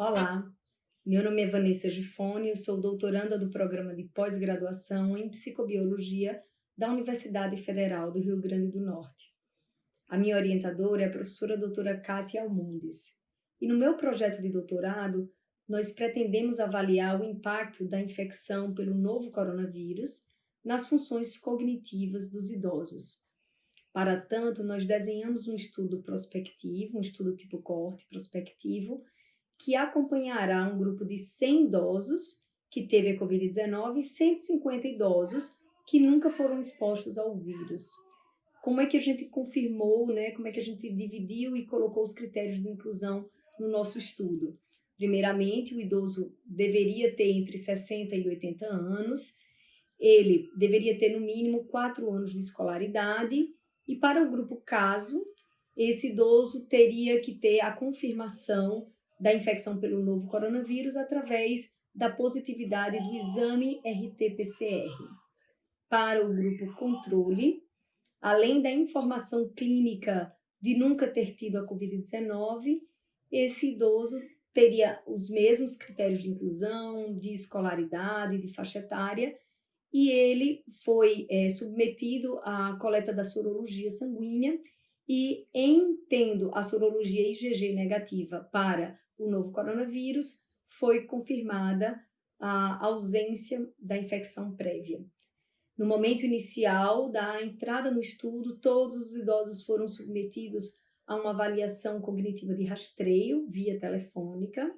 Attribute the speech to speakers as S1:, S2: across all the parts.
S1: Olá, meu nome é Vanessa Gifone, eu sou doutoranda do programa de pós-graduação em psicobiologia da Universidade Federal do Rio Grande do Norte. A minha orientadora é a professora doutora Kátia Almundes. E no meu projeto de doutorado, nós pretendemos avaliar o impacto da infecção pelo novo coronavírus nas funções cognitivas dos idosos. Para tanto, nós desenhamos um estudo prospectivo, um estudo tipo coorte prospectivo, que acompanhará um grupo de 100 idosos que teve a Covid-19 e 150 idosos que nunca foram expostos ao vírus. Como é que a gente confirmou, né? Como é que a gente dividiu e colocou os critérios de inclusão no nosso estudo? Primeiramente, o idoso deveria ter entre 60 e 80 anos, ele deveria ter no mínimo 4 anos de escolaridade, e para o grupo caso, esse idoso teria que ter a confirmação da infecção pelo novo coronavírus através da positividade do exame RT-PCR. Para o grupo controle, além da informação clínica de nunca ter tido a Covid-19, esse idoso teria os mesmos critérios de inclusão, de escolaridade, de faixa etária, e ele foi é, submetido à coleta da sorologia sanguínea e, em tendo a sorologia IgG negativa para o novo coronavírus, foi confirmada a ausência da infecção prévia. No momento inicial da entrada no estudo, todos os idosos foram submetidos a uma avaliação cognitiva de rastreio via telefônica.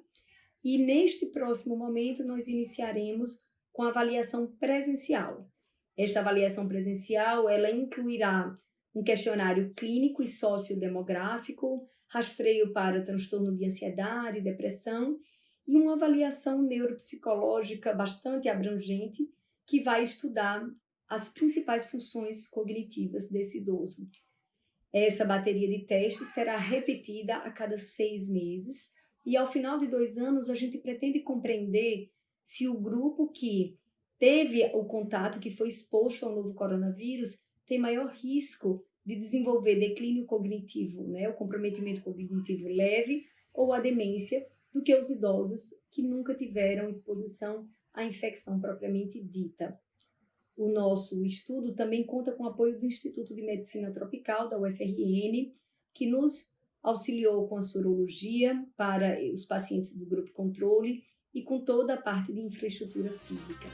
S1: E neste próximo momento, nós iniciaremos com a avaliação presencial. Esta avaliação presencial, ela incluirá um questionário clínico e sociodemográfico, rastreio para transtorno de ansiedade depressão e uma avaliação neuropsicológica bastante abrangente que vai estudar as principais funções cognitivas desse idoso. Essa bateria de testes será repetida a cada seis meses e ao final de dois anos a gente pretende compreender se o grupo que teve o contato, que foi exposto ao novo coronavírus, tem maior risco de desenvolver declínio cognitivo, né, o comprometimento cognitivo leve ou a demência, do que os idosos que nunca tiveram exposição à infecção propriamente dita. O nosso estudo também conta com o apoio do Instituto de Medicina Tropical, da UFRN, que nos auxiliou com a sorologia para os pacientes do grupo controle e com toda a parte de infraestrutura física.